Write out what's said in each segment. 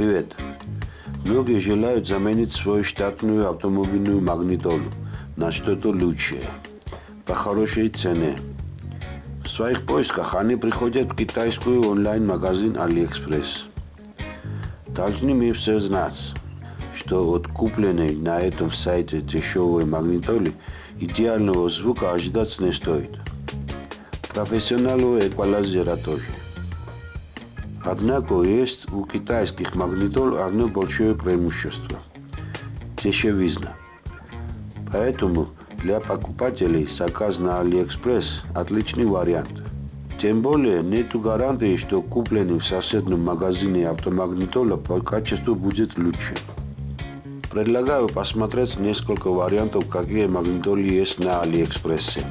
Привет. Многие желают заменить свою штатную автомобильную магнитолу на что-то лучшее, по хорошей цене. В своих поисках они приходят в китайскую онлайн-магазин AliExpress. Должны мы все знать, что от купленной на этом сайте дешевой магнитолы идеального звука ожидать не стоит. Профессионального эквалайзера тоже. Однако есть у китайских магнитол одно большое преимущество – дешевизна. Поэтому для покупателей заказ на AliExpress – отличный вариант. Тем более нет гарантии, что купленный в соседнем магазине автомагнитола по качеству будет лучше. Предлагаю посмотреть несколько вариантов, какие магнитолы есть на AliExpress.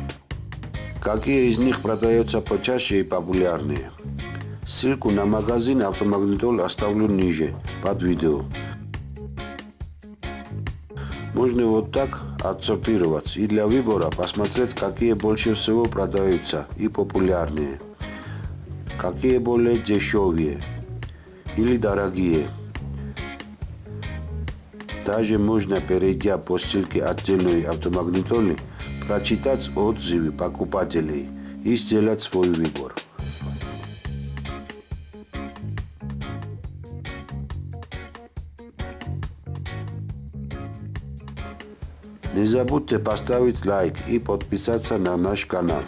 Какие из них продаются почаще и популярнее. Ссылку на магазин автомагнитол оставлю ниже, под видео. Можно вот так отсортировать и для выбора посмотреть, какие больше всего продаются и популярнее, какие более дешевые или дорогие. Также можно, перейдя по ссылке отдельной автомагнитолы, прочитать отзывы покупателей и сделать свой выбор. Не забудьте поставить лайк и подписаться на наш канал.